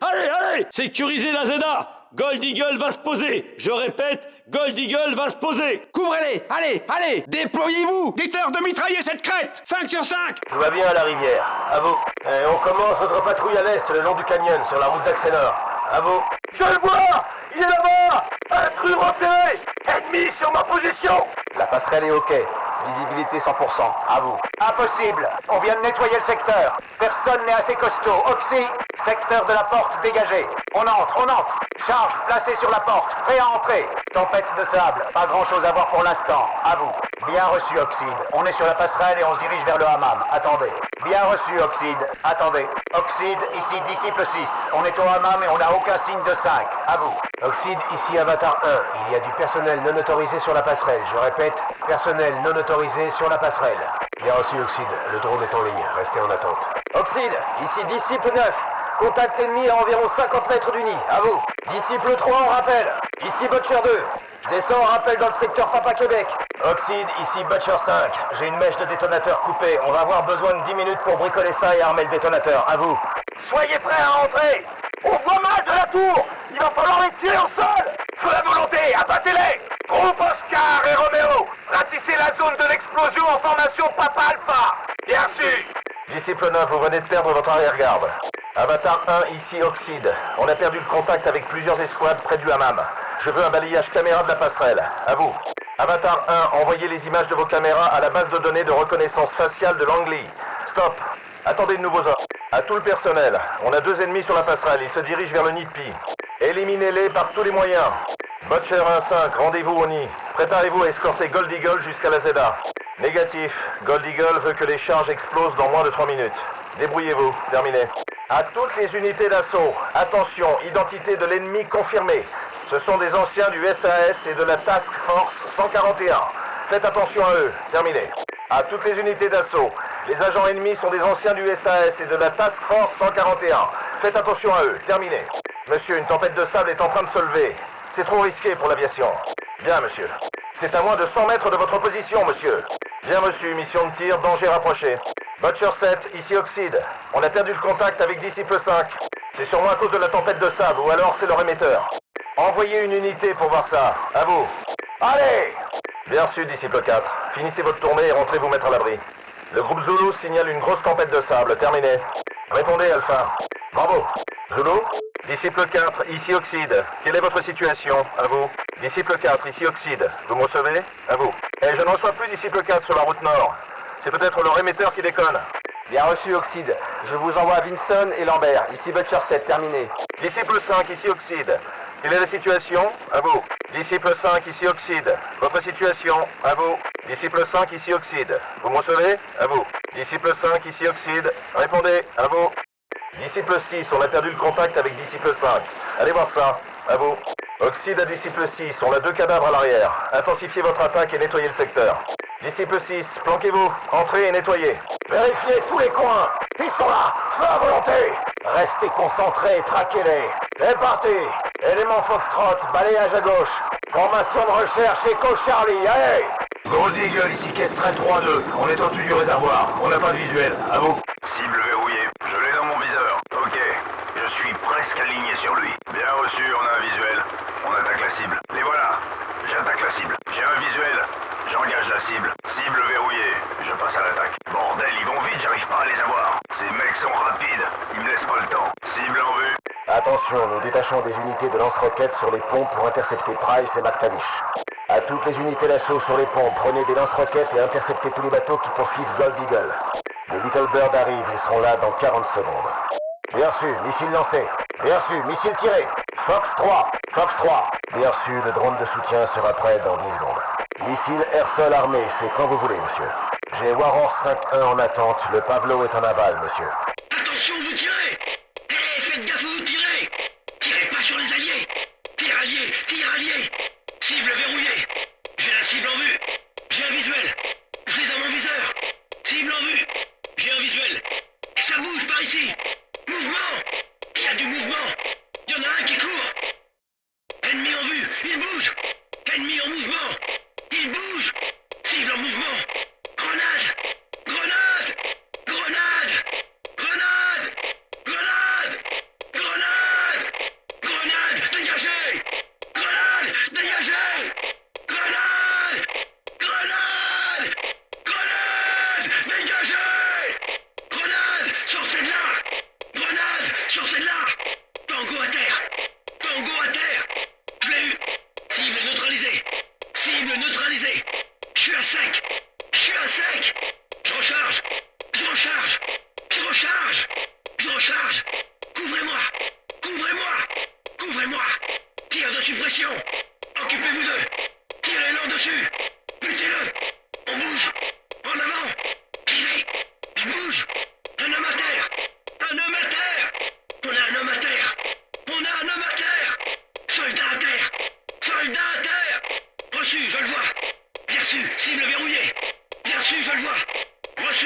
Allez, allez Sécurisez la Zeda. Gold Eagle va se poser. Je répète, Gold Eagle va se poser. Couvrez-les. Allez, allez Déployez-vous. Dites-leur de mitrailler cette crête. 5 sur 5 Tout va bien à la rivière. À vous. Et on commence notre patrouille à l'est le long du canyon sur la route d'Axenor. À vous. Je le vois. Il est là-bas. Intrus repéré. Ennemi sur ma position. La passerelle est OK. Visibilité 100%. À vous. Impossible On vient de nettoyer le secteur. Personne n'est assez costaud. Oxy, secteur de la porte dégagé. On entre, on entre. Charge placée sur la porte. Prêt à entrer. Tempête de sable. Pas grand-chose à voir pour l'instant. À vous. Bien reçu, Oxide. On est sur la passerelle et on se dirige vers le hammam. Attendez. Bien reçu, Oxide. Attendez. Oxide, ici disciple 6. On est au hammam et on n'a aucun signe de 5. À vous. Oxide, ici Avatar 1. Il y a du personnel non autorisé sur la passerelle. Je répète, personnel non autorisé sur la passerelle. Bien reçu, Oxide. Le drone est en ligne. Restez en attente. Oxide, ici disciple 9. Contact ennemi à environ 50 mètres du nid. À vous. Disciple 3, on rappelle. Ici Butcher 2. Je descends en rappel dans le secteur Papa Québec. Oxide, ici Butcher 5. J'ai une mèche de détonateur coupée. On va avoir besoin de 10 minutes pour bricoler ça et armer le détonateur. À vous. Soyez prêts à entrer. On voit mal de la tour. Il va falloir les tirer au sol. Feu la volonté, abattez-les. Groupe Oscar et Romero. Ratissez la zone de l'explosion en formation Papa Alpha. Bien reçu. Disciple 9, vous venez de perdre votre arrière-garde. Avatar 1, ici Oxide. On a perdu le contact avec plusieurs escouades près du hammam. Je veux un balayage caméra de la passerelle. À vous. Avatar 1, envoyez les images de vos caméras à la base de données de reconnaissance faciale de Langley. Stop. Attendez de nouveaux ordres. À tout le personnel, on a deux ennemis sur la passerelle. Ils se dirigent vers le nid de Pi. Éliminez-les par tous les moyens. Butcher 1-5, rendez-vous au nid. Préparez-vous à escorter Gold Eagle jusqu'à la Zeda. Négatif. Gold Eagle veut que les charges explosent dans moins de 3 minutes. Débrouillez-vous. Terminé. À toutes les unités d'assaut, attention, identité de l'ennemi confirmée. Ce sont des anciens du SAS et de la Task Force 141. Faites attention à eux. Terminé. À toutes les unités d'assaut, les agents ennemis sont des anciens du SAS et de la Task Force 141. Faites attention à eux. Terminé. Monsieur, une tempête de sable est en train de se lever. C'est trop risqué pour l'aviation. Bien, monsieur. C'est à moins de 100 mètres de votre position, monsieur. Bien reçu, mission de tir, danger rapproché. Butcher 7, ici Oxide. On a perdu le contact avec Disciple 5. C'est sûrement à cause de la tempête de sable, ou alors c'est leur émetteur. Envoyez une unité pour voir ça. À vous. Allez Bien reçu, Disciple 4. Finissez votre tournée et rentrez vous mettre à l'abri. Le groupe Zulu signale une grosse tempête de sable. Terminé. Répondez, Alpha. Bravo. Zulu Disciple 4, ici Oxide. Quelle est votre situation? À vous. Disciple 4, ici Oxide. Vous me recevez? À vous. Eh, je ne reçois plus Disciple 4 sur la route nord. C'est peut-être leur émetteur qui déconne. Bien reçu, Oxide. Je vous envoie Vinson et Lambert. Ici Butcher 7, terminé. Disciple 5, ici Oxide. Quelle est la situation? À vous. Disciple 5, ici Oxide. Votre situation? À vous. Disciple 5, ici Oxide. Vous me recevez À vous. Disciple 5, ici Oxide. Répondez. À vous. Disciple 6, on a perdu le contact avec Disciple 5. Allez voir ça. À vous. Oxide à Disciple 6, on a deux cadavres à l'arrière. Intensifiez votre attaque et nettoyez le secteur. Disciple 6, planquez-vous, entrez et nettoyez. Vérifiez tous les coins. Ils sont là, feu à volonté. Restez concentrés, traquez-les. C'est parti. Élément Foxtrot, balayage à gauche. Formation de recherche Echo Charlie, allez Gold Eagle, ici Kestrel 3-2. On est au-dessus du réservoir. On n'a pas de visuel. À vous. Cible verrouillée. Je l'ai dans mon viseur. Ok. Je suis presque aligné sur lui. Bien reçu, on a un visuel. On attaque la cible. Les voilà. J'attaque la cible. J'ai un visuel. J'engage la cible. Cible verrouillée. Je passe à l'attaque. Bordel, ils vont vite, j'arrive pas à les avoir. Ces mecs sont rapides. Ils me laissent pas le temps. Cible en vue. Attention, nous détachons des unités de lance-roquettes sur les ponts pour intercepter Price et McTavish. À toutes les unités d'assaut sur les ponts, prenez des lance-roquettes et interceptez tous les bateaux qui poursuivent Gold Eagle. Les Little Bird arrivent, ils seront là dans 40 secondes. Bien reçu, missile lancé. Bien reçu, missile tiré. Fox 3, Fox 3. Bien reçu, le drone de soutien sera prêt dans 10 secondes. Missile air-sol armé, c'est quand vous voulez, monsieur. J'ai Warhorse 5-1 en attente, le Pavlo est en aval, monsieur. Attention, vous tirez Hé, faites gaffe vous tirez Tirez pas sur les alliés Tir allié Tir allié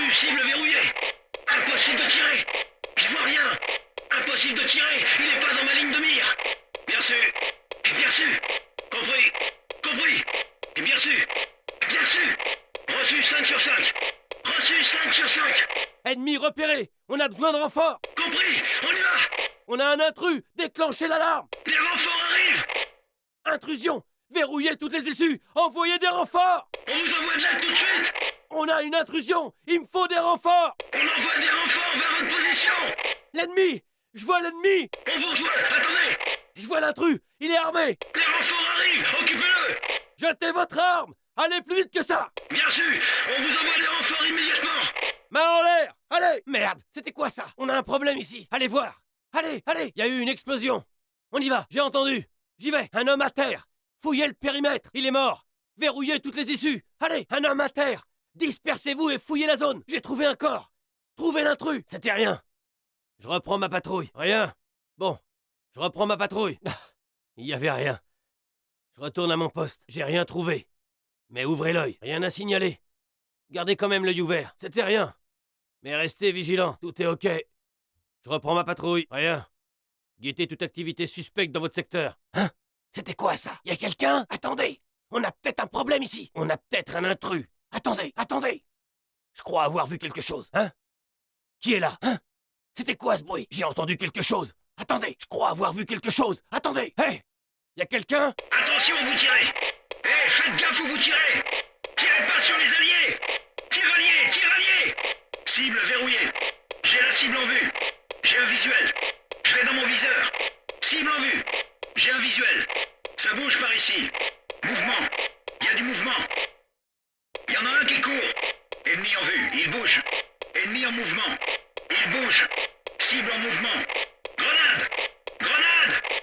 Reçu, cible verrouillée Impossible de tirer. Je vois rien. Impossible de tirer. Il n'est pas dans ma ligne de mire. Bien reçu Bien reçu Compris. Compris. Bien reçu Bien reçu Reçu 5 sur 5 Reçu 5 sur 5 Ennemi repéré. On a besoin de renfort. Compris. On y va. On a un intrus. Déclenchez l'alarme. Les renforts arrivent. Intrusion. Verrouillez toutes les issues. Envoyez des renforts. On vous envoie de l'aide tout de suite On a une intrusion. Il me faut des renforts. On envoie des renforts vers votre position. L'ennemi. Je vois l'ennemi. On vous rejoint. Attendez. Je vois l'intrus. Il est armé. Les renforts arrivent. Occupez-le. Jetez votre arme. Allez plus vite que ça. Bien sûr. On vous envoie des renforts immédiatement. Main en l'air. Allez. Merde. C'était quoi ça? On a un problème ici. Allez voir. Allez, allez. Il y a eu une explosion. On y va. J'ai entendu. J'y vais. Un homme à terre. Fouillez le périmètre. Il est mort. Verrouillez toutes les issues. Allez. Un homme à terre Dispersez-vous et fouillez la zone. J'ai trouvé un corps. Trouvez l'intrus. C'était rien. Je reprends ma patrouille. Rien. Bon Je reprends ma patrouille. Ah, Il y avait rien. Je retourne à mon poste. J'ai rien trouvé. Mais ouvrez l'œil. Rien à signaler. Gardez quand même l'œil ouvert. C'était rien. Mais restez vigilants, tout est ok. Je reprends ma patrouille. Rien. Guettez toute activité suspecte dans votre secteur. Hein? C'était quoi ça? Y a quelqu'un? Attendez! On a peut-être un problème ici! On a peut-être un intrus Attendez, attendez Je crois avoir vu quelque chose, hein? Qui est là, hein? C'était quoi ce bruit? J'ai entendu quelque chose Attendez, je crois avoir vu quelque chose Attendez Hé Y a quelqu'un? Attention, vous tirez Eh, faites gaffe où vous tirez Tirez pas sur les alliés Tiralier, tiralier Cible verrouillée. J'ai la cible en vue. J'ai un visuel. Je vais dans mon viseur. Cible en vue. J'ai un visuel. Ça bouge par ici. Mouvement. Il y a du mouvement. Il y en a un qui court. Ennemi en vue. Il bouge. Ennemi en mouvement. Il bouge. Cible en mouvement. Grenade Grenade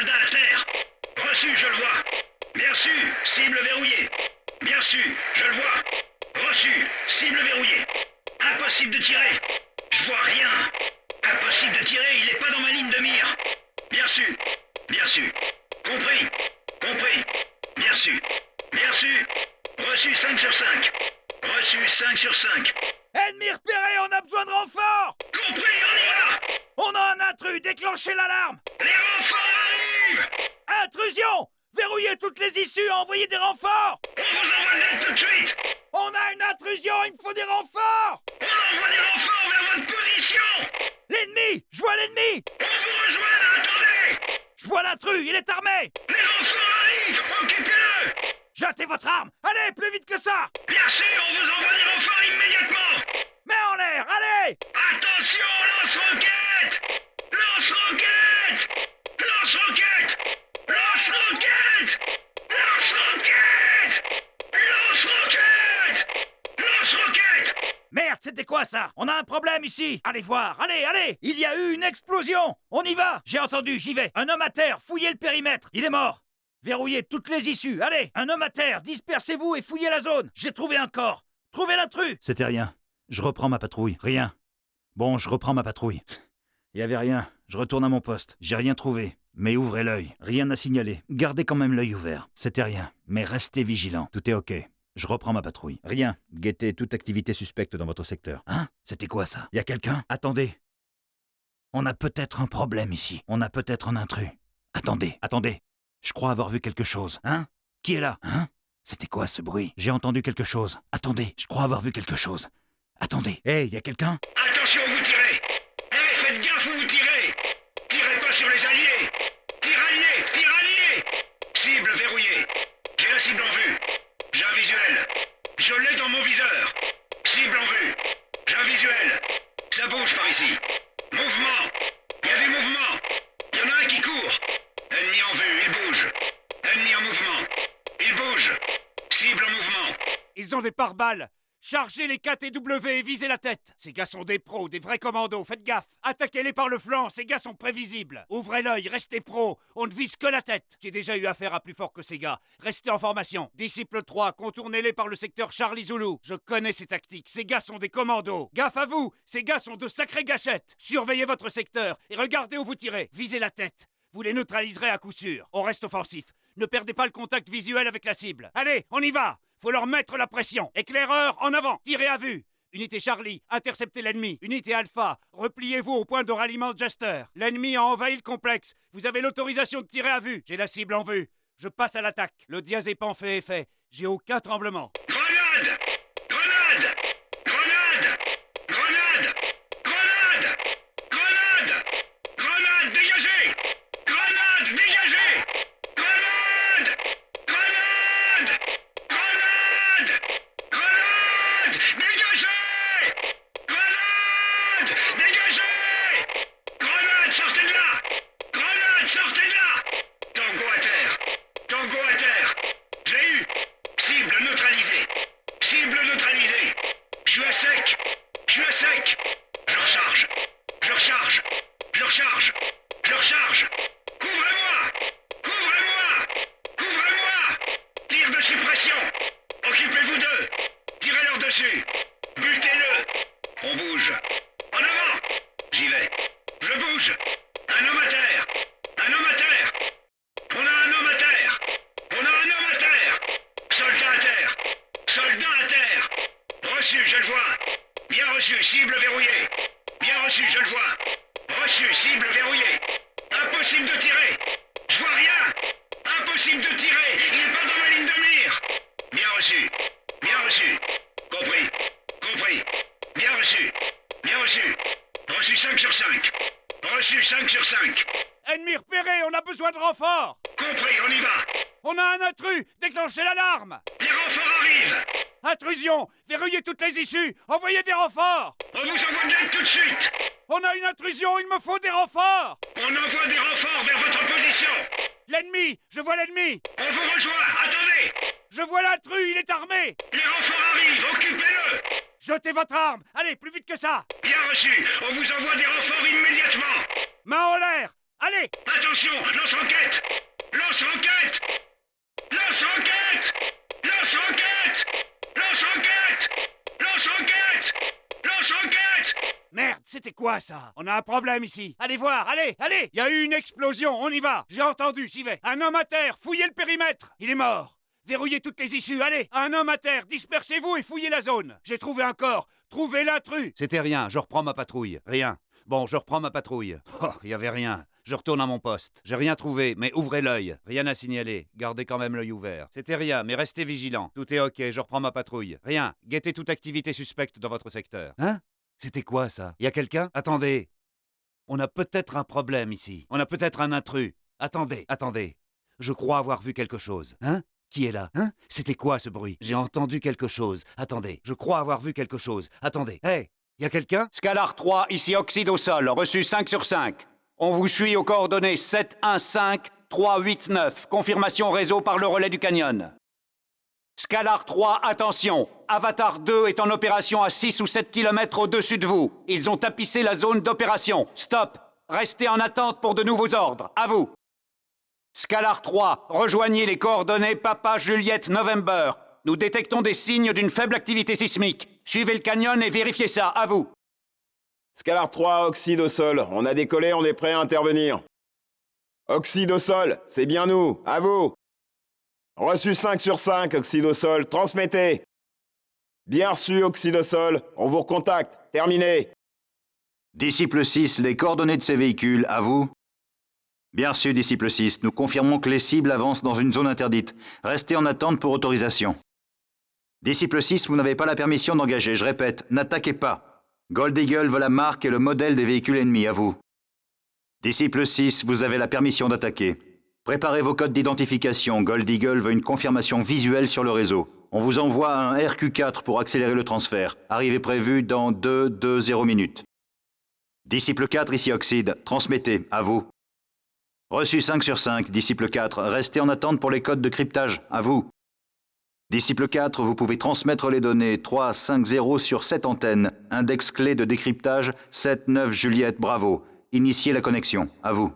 Soldat à terre. Reçu, je le vois. Bien sûr, cible verrouillée. Bien sûr, je le vois. Reçu, cible verrouillée. Impossible de tirer. Je vois rien. Impossible de tirer, il n'est pas dans ma ligne de mire. Bien sûr, bien sûr. Compris, compris. Bien sûr, bien sûr. Reçu 5 sur 5 Reçu 5 sur 5 Ennemi repéré On a besoin de renfort Compris, on y va. On a un intrus Déclenchez l'alarme. Les renforts Intrusion! Verrouillez toutes les issues Envoyez des renforts! On vous envoie de l'aide tout de suite! On a une intrusion Il me faut des renforts! On envoie des renforts vers votre position! L'ennemi! Je vois l'ennemi! On vous rejoint, attendez! Je vois l'intrus Il est armé! Les renforts arrivent Occupez-le! Jetez votre arme! Allez, plus vite que ça! Sûr, on vous envoie des renforts immédiatement! Main en l'air Allez! Attention, lance-roquette! Lance-roquette Lance-roquette Lance-roquette Lance-roquette Lance-roquette Lance-roquette Merde, c'était quoi ça? On a un problème ici! Allez voir Allez, allez! Il y a eu une explosion! On y va! J'ai entendu, j'y vais. Un homme à terre Fouillez le périmètre. Il est mort. Verrouillez toutes les issues Allez! Un homme à terre Dispersez-vous et fouillez la zone. J'ai trouvé un corps. Trouvez l'intrus. C'était rien. Je reprends ma patrouille. Rien. Bon, je reprends ma patrouille. Y avait rien. Je retourne à mon poste. J'ai rien trouvé. Mais ouvrez l'œil. Rien à signaler. Gardez quand même l'œil ouvert. C'était rien. Mais restez vigilant. Tout est ok. Je reprends ma patrouille. Rien. Guettez toute activité suspecte dans votre secteur. Hein? C'était quoi ça? Y a quelqu'un? Attendez. On a peut-être un problème ici. On a peut-être un intrus. Attendez, attendez. Je crois avoir vu quelque chose. Hein? Qui est là? Hein? C'était quoi ce bruit? J'ai entendu quelque chose. Attendez, je crois avoir vu quelque chose. Attendez. Hé, y a quelqu'un? Attention, vous tirez Hé, faites gaffe vous tirez Sur les alliés Tirailliers Tirailliers Cible verrouillée. J'ai la cible en vue. J'ai un visuel. Je l'ai dans mon viseur. Cible en vue. J'ai un visuel. Ça bouge par ici. Mouvement Il y a du mouvement Il y en a un qui court Ennemi en vue, il bouge. Ennemi en mouvement. Il bouge. Cible en mouvement. Ils ont des pare-balles Chargez les KTW et visez la tête. Ces gars sont des pros, des vrais commandos, faites gaffe. Attaquez-les par le flanc, ces gars sont prévisibles. Ouvrez l'œil, restez pros, on ne vise que la tête. J'ai déjà eu affaire à plus fort que ces gars. Restez en formation. Disciple 3, contournez-les par le secteur Charlie Zulu. Je connais ces tactiques, ces gars sont des commandos. Gaffe à vous. Ces gars sont de sacrées gâchettes. Surveillez votre secteur et regardez où vous tirez. Visez la tête. Vous les neutraliserez à coup sûr. On reste offensif. Ne perdez pas le contact visuel avec la cible. Allez, on y va faut leur mettre la pression. Éclaireur, en avant. Tirez à vue. Unité Charlie, interceptez l'ennemi. Unité Alpha, repliez-vous au point de ralliement Jester. L'ennemi a envahi le complexe. Vous avez l'autorisation de tirer à vue. J'ai la cible en vue. Je passe à l'attaque. Le diazépam fait effet. J'ai aucun tremblement. Grenade Je recharge Je recharge Couvrez-moi Couvrez-moi Couvrez-moi. Tir de suppression Occupez-vous d'eux Tirez-leur dessus Butez-le. On bouge En avant J'y vais Je bouge Un homme à terre Un homme à terre. On a un homme à terre On a un homme à terre Soldat à terre Soldat à terre. Reçu, je le vois Bien reçu, cible 5 sur 5 Reçu 5 sur 5 Ennemi repéré, on a besoin de renfort Compris, on y va. On a un intrus Déclenchez l'alarme. Les renforts arrivent. Intrusion Verrouillez toutes les issues Envoyez des renforts. On vous envoie de l'aide tout de suite. On a une intrusion, il me faut des renforts. On envoie des renforts vers votre position. L'ennemi Je vois l'ennemi. On vous rejoint Attendez. Je vois l'intrus, il est armé. Les renforts arrivent Occupez-le Jetez votre arme. Allez, plus vite que ça. Bien reçu. On vous envoie des renforts immédiatement. Main en l'air. Allez. Attention Lance-roquette Lance-roquette Lance-roquette Lance-roquette Lance-roquette Lance-roquette Lance-roquette Merde, c'était quoi ça? On a un problème ici. Allez voir, allez, allez. Il y a eu une explosion, on y va. J'ai entendu, j'y vais. Un homme à terre, fouillez le périmètre. Il est mort Verrouillez toutes les issues, allez Un homme à terre, dispersez-vous et fouillez la zone J'ai trouvé un corps Trouvez l'intrus C'était rien, je reprends ma patrouille. Rien. Bon, je reprends ma patrouille. Oh, y avait rien. Je retourne à mon poste. J'ai rien trouvé, mais ouvrez l'œil. Rien à signaler. Gardez quand même l'œil ouvert. C'était rien, mais restez vigilant. Tout est ok, je reprends ma patrouille. Rien. Guettez toute activité suspecte dans votre secteur. Hein? C'était quoi ça? Y a quelqu'un? Attendez. On a peut-être un problème ici. On a peut-être un intrus. Attendez, attendez. Je crois avoir vu quelque chose. Hein? Qui est là Hein? C'était quoi ce bruit? J'ai entendu quelque chose. Attendez, je crois avoir vu quelque chose. Attendez. Hé Y a quelqu'un? Scalar 3, ici Oxyde au sol, reçu 5 sur 5. On vous suit aux coordonnées 715 389. Confirmation réseau par le relais du canyon. Scalar 3, attention. Avatar 2 est en opération à 6 ou 7 km au-dessus de vous. Ils ont tapissé la zone d'opération. Stop. Restez en attente pour de nouveaux ordres. À vous. Scalar 3, rejoignez les coordonnées Papa Juliette November. Nous détectons des signes d'une faible activité sismique. Suivez le canyon et vérifiez ça, à vous. Scalar 3, oxyde au sol. On a décollé, on est prêt à intervenir. Oxyde au sol, c'est bien nous, à vous. Reçu 5 sur 5, oxyde au sol, transmettez. Bien reçu, oxyde au sol, on vous recontacte, terminé. Disciple 6, les coordonnées de ces véhicules, à vous. Bien reçu, disciple 6, nous confirmons que les cibles avancent dans une zone interdite. Restez en attente pour autorisation. Disciple 6, vous n'avez pas la permission d'engager, je répète, n'attaquez pas. Gold Eagle veut la marque et le modèle des véhicules ennemis, à vous. Disciple 6, vous avez la permission d'attaquer. Préparez vos codes d'identification, Gold Eagle veut une confirmation visuelle sur le réseau. On vous envoie un RQ4 pour accélérer le transfert. Arrivée prévue dans 2, 2, 0 minutes. Disciple 4, ici Oxide, transmettez, à vous. Reçu 5 sur 5, disciple 4, restez en attente pour les codes de cryptage, à vous. Disciple 4, vous pouvez transmettre les données 3, 5, 0 sur 7 antennes. Index clé de décryptage 7, 9, Juliette, bravo. Initiez la connexion, à vous.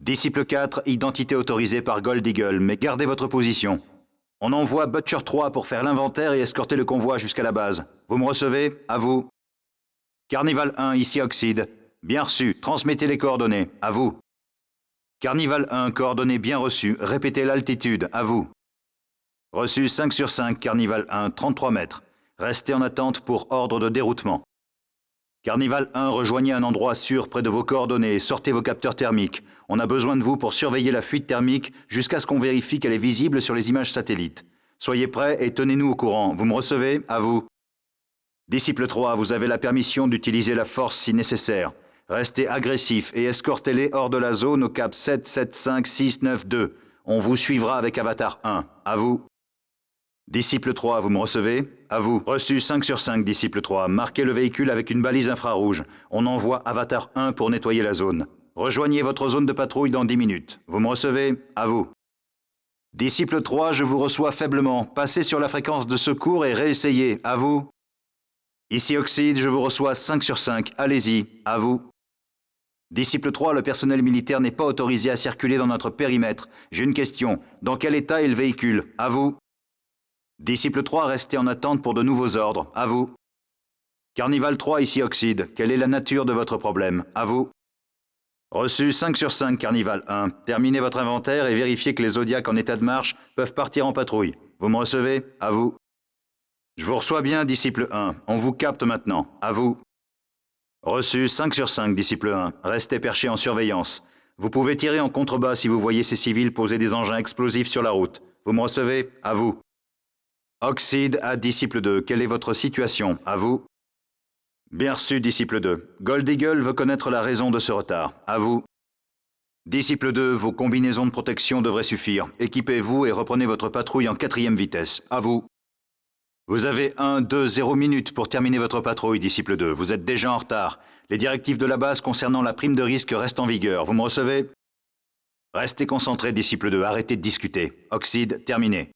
Disciple 4, identité autorisée par Gold Eagle, mais gardez votre position. On envoie Butcher 3 pour faire l'inventaire et escorter le convoi jusqu'à la base. Vous me recevez À vous. Carnival 1, ici Oxide. Bien reçu, transmettez les coordonnées. À vous. Carnival 1, coordonnées bien reçues. Répétez l'altitude. À vous. Reçu 5 sur 5, Carnival 1, 33 mètres. Restez en attente pour ordre de déroutement. Carnival 1, rejoignez un endroit sûr près de vos coordonnées sortez vos capteurs thermiques. On a besoin de vous pour surveiller la fuite thermique jusqu'à ce qu'on vérifie qu'elle est visible sur les images satellites. Soyez prêts et tenez-nous au courant. Vous me recevez? À vous. Disciple 3, vous avez la permission d'utiliser la force si nécessaire. Restez agressif et escortez-les hors de la zone au cap 7, 7, 5, 6, 9, 2. On vous suivra avec Avatar 1. À vous. Disciple 3, vous me recevez? À vous. Reçu 5 sur 5, disciple 3. Marquez le véhicule avec une balise infrarouge. On envoie Avatar 1 pour nettoyer la zone. Rejoignez votre zone de patrouille dans 10 minutes. Vous me recevez? À vous. Disciple 3, je vous reçois faiblement. Passez sur la fréquence de secours et réessayez. À vous. Ici Oxide, je vous reçois 5 sur 5. Allez-y. À vous. Disciple 3, le personnel militaire n'est pas autorisé à circuler dans notre périmètre. J'ai une question. Dans quel état est le véhicule? À vous. Disciple 3, restez en attente pour de nouveaux ordres. À vous. Carnival 3, ici Oxide. Quelle est la nature de votre problème? À vous. Reçu 5 sur 5, Carnival 1. Terminez votre inventaire et vérifiez que les Zodiacs en état de marche peuvent partir en patrouille. Vous me recevez? À vous. Je vous reçois bien, disciple 1. On vous capte maintenant. À vous. Reçu 5 sur 5, disciple 1. Restez perché en surveillance. Vous pouvez tirer en contrebas si vous voyez ces civils poser des engins explosifs sur la route. Vous me recevez? À vous. Oxide à disciple 2. Quelle est votre situation? À vous. Bien reçu, disciple 2. Gold Eagle veut connaître la raison de ce retard. À vous. Disciple 2, vos combinaisons de protection devraient suffire. Équipez-vous et reprenez votre patrouille en quatrième vitesse. À vous. Vous avez 1, 2, 0 minutes pour terminer votre patrouille, disciple 2. Vous êtes déjà en retard. Les directives de la base concernant la prime de risque restent en vigueur. Vous me recevez? Restez concentré, disciple 2. Arrêtez de discuter. Oxyde, terminé.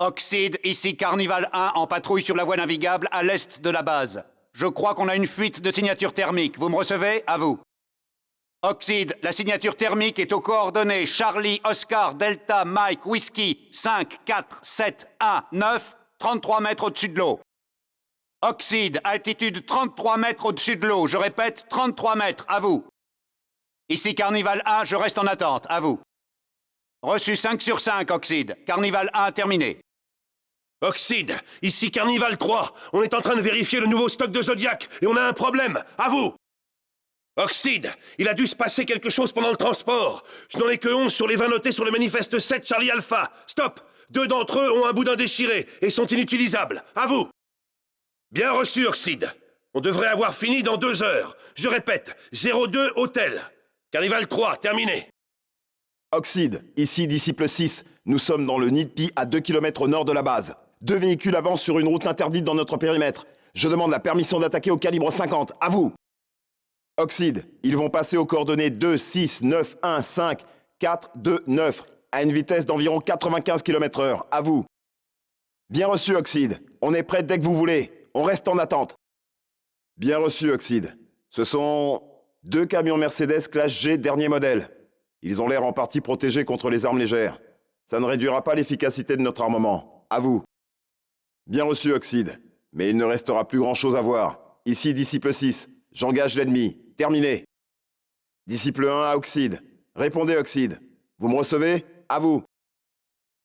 Oxyde, ici Carnival 1 en patrouille sur la voie navigable à l'est de la base. Je crois qu'on a une fuite de signature thermique. Vous me recevez? À vous. Oxyde, la signature thermique est aux coordonnées Charlie, Oscar, Delta, Mike, Whiskey, 5, 4, 7, 1, 9, 33 mètres au-dessus de l'eau. Oxyde, altitude 33 mètres au-dessus de l'eau. Je répète, 33 mètres, à vous. Ici Carnival 1, je reste en attente, à vous. Reçu 5 sur 5, Oxyde. Carnival 1 terminé. Oxyde, ici Carnival 3. On est en train de vérifier le nouveau stock de Zodiac et on a un problème. À vous Oxyde, il a dû se passer quelque chose pendant le transport. Je n'en ai que 11 sur les 20 notés sur le manifeste 7 Charlie Alpha. Stop deux d'entre eux ont un boudin déchiré et sont inutilisables. À vous Bien reçu, Oxyde. On devrait avoir fini dans deux heures. Je répète, 02 Hôtel. Carnival 3, terminé. Oxyde, ici disciple 6. Nous sommes dans le Nidpi à 2 km au nord de la base. Deux véhicules avancent sur une route interdite dans notre périmètre. Je demande la permission d'attaquer au calibre 50. À vous Oxyde, ils vont passer aux coordonnées 2, 6, 9, 1, 5, 4, 2, 9 à une vitesse d'environ 95 km heure. À vous. Bien reçu, Oxyde. On est prêt dès que vous voulez. On reste en attente. Bien reçu, Oxyde. Ce sont deux camions Mercedes Classe G dernier modèle. Ils ont l'air en partie protégés contre les armes légères. Ça ne réduira pas l'efficacité de notre armement. à vous. Bien reçu, Oxide. Mais il ne restera plus grand-chose à voir. Ici, disciple 6. J'engage l'ennemi. Terminé. Disciple 1 à Oxide. Répondez, Oxide. Vous me recevez? À vous.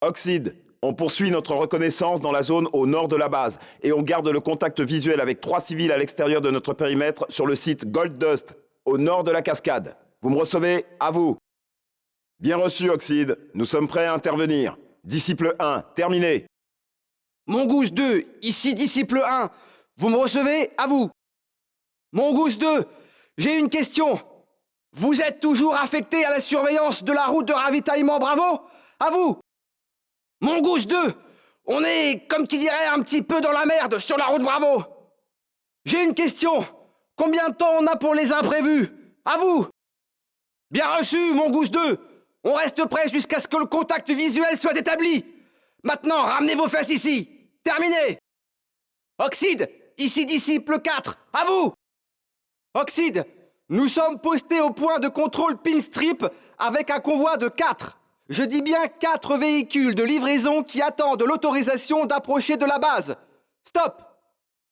Oxide, on poursuit notre reconnaissance dans la zone au nord de la base et on garde le contact visuel avec trois civils à l'extérieur de notre périmètre sur le site Gold Dust, au nord de la cascade. Vous me recevez? À vous. Bien reçu, Oxide. Nous sommes prêts à intervenir. Disciple 1, terminé. Mongoose 2, ici disciple 1. Vous me recevez? À vous. Mongoose 2, j'ai une question. Vous êtes toujours affecté à la surveillance de la route de ravitaillement Bravo À vous. Mongoose 2, on est, comme qui dirait, un petit peu dans la merde sur la route Bravo. J'ai une question. Combien de temps on a pour les imprévus? À vous. Bien reçu, Mongoose 2. On reste prêt jusqu'à ce que le contact visuel soit établi. Maintenant, ramenez vos fesses ici. Terminé. Oxyde, ici disciple 4. À vous. Oxyde, nous sommes postés au point de contrôle Pinstrip avec un convoi de 4. Je dis bien 4 véhicules de livraison qui attendent l'autorisation d'approcher de la base. Stop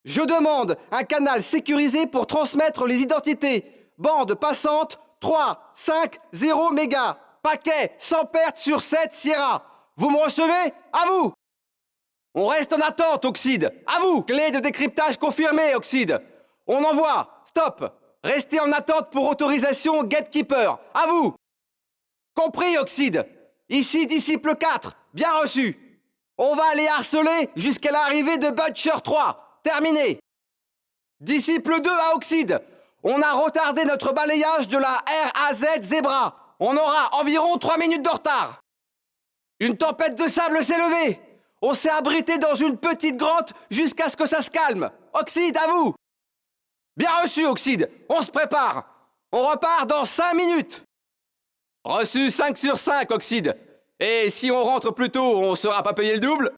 Je demande un canal sécurisé pour transmettre les identités. Bande passante 3, 5, 0 mégas. Paquet sans perte sur 7 Sierra. Vous me recevez? À vous On reste en attente, Oxyde. À vous Clé de décryptage confirmée, Oxyde. On envoie. Stop Restez en attente pour autorisation Gatekeeper. À vous Compris, Oxyde Ici, disciple 4. Bien reçu. On va aller harceler jusqu'à l'arrivée de Butcher 3. Terminé. Disciple 2 à Oxyde. On a retardé notre balayage de la RAZ Zebra. On aura environ 3 minutes de retard. Une tempête de sable s'est levée. On s'est abrité dans une petite grotte jusqu'à ce que ça se calme. Oxyde, à vous. Bien reçu, Oxyde. On se prépare. On repart dans 5 minutes. Reçu 5 sur 5, Oxyde. Et si on rentre plus tôt, on sera pas payé le double?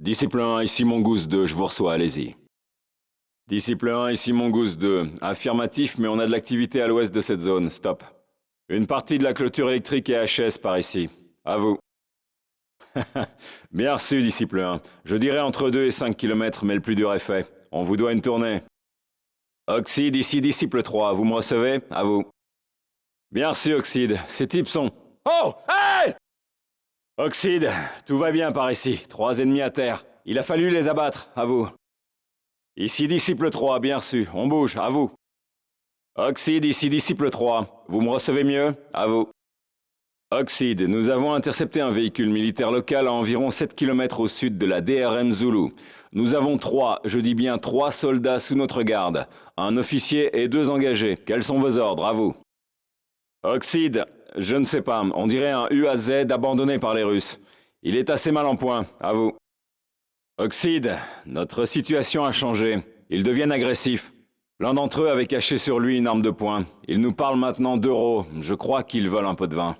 Disciple 1, ici Mongoose 2, je vous reçois, allez-y. Disciple 1, ici Mongoose 2. Affirmatif, mais on a de l'activité à l'ouest de cette zone, stop. Une partie de la clôture électrique est HS par ici. À vous. Bien reçu, disciple 1. Je dirais entre 2 et 5 km, mais le plus dur est fait. On vous doit une tournée. Oxyde, ici disciple 3. Vous me recevez? À vous. Bien reçu, Oxyde. Ces types sont... Oh Hey Oxyde, tout va bien par ici. Trois ennemis à terre. Il a fallu les abattre. À vous. Ici disciple 3. Bien reçu. On bouge. À vous. Oxyde, ici disciple 3. Vous me recevez mieux? À vous. Oxyde, nous avons intercepté un véhicule militaire local à environ 7 km au sud de la DRM Zulu. Nous avons trois, je dis bien trois soldats sous notre garde. Un officier et deux engagés. Quels sont vos ordres? À vous. Oxyde, je ne sais pas. On dirait un UAZ abandonné par les Russes. Il est assez mal en point. À vous. Oxyde, notre situation a changé. Ils deviennent agressifs. L'un d'entre eux avait caché sur lui une arme de poing. Il nous parle maintenant d'euros. Je crois qu'ils veulent un peu de vin.